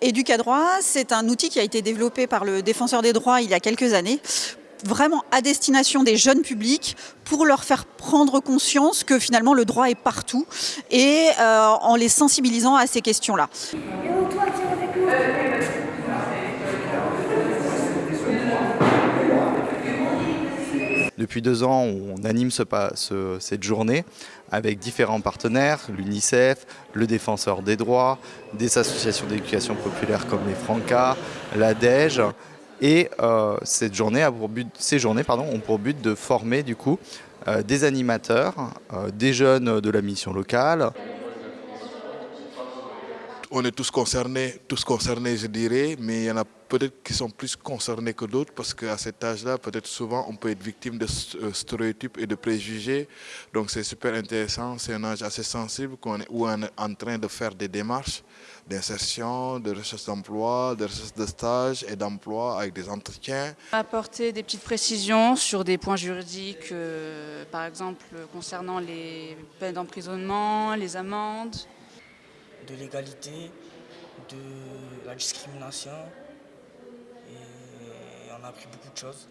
Educadroit, c'est un outil qui a été développé par le défenseur des droits il y a quelques années vraiment à destination des jeunes publics pour leur faire prendre conscience que finalement le droit est partout et euh, en les sensibilisant à ces questions-là. Depuis deux ans, on anime cette journée avec différents partenaires, l'UNICEF, le Défenseur des droits, des associations d'éducation populaire comme les Franca, l'ADEGE. Et euh, cette journée ces journées pardon, ont pour but de former du coup euh, des animateurs, euh, des jeunes de la mission locale, on est tous concernés, tous concernés je dirais, mais il y en a peut-être qui sont plus concernés que d'autres parce qu'à cet âge-là, peut-être souvent on peut être victime de euh, stéréotypes et de préjugés. Donc c'est super intéressant, c'est un âge assez sensible où on est en train de faire des démarches d'insertion, de recherche d'emploi, de recherche de stage et d'emploi avec des entretiens. Apporter des petites précisions sur des points juridiques, euh, par exemple concernant les peines d'emprisonnement, les amendes, de l'égalité, de la discrimination. Et on a appris beaucoup de choses.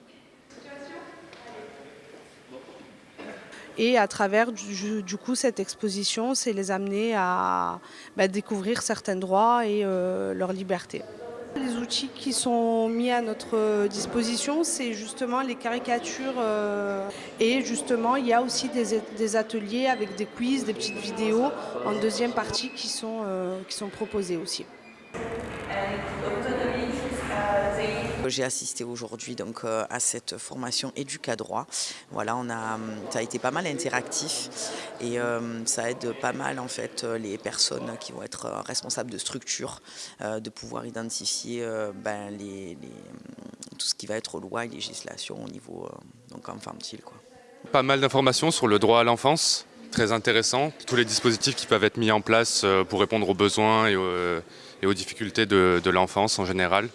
Et à travers du, coup cette exposition, c'est les amener à bah, découvrir certains droits et euh, leurs libertés. Les outils qui sont mis à notre disposition, c'est justement les caricatures euh, et justement il y a aussi des, ateliers avec des quiz, des petites vidéos en deuxième partie qui sont, euh, qui sont proposées aussi. J'ai assisté aujourd'hui donc euh, à cette formation droit. Voilà, a, ça a été pas mal interactif et euh, ça aide pas mal en fait les personnes qui vont être responsables de structures euh, de pouvoir identifier ben, les, tout ce qui va être loi et législation au niveau donc infantile. Quoi. Pas mal d'informations sur le droit à l'enfance, très intéressant. Tous les dispositifs qui peuvent être mis en place pour répondre aux besoins et aux, difficultés de l'enfance en général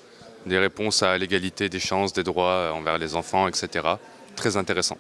des réponses à l'égalité des chances, des droits envers les enfants, etc. Très intéressant.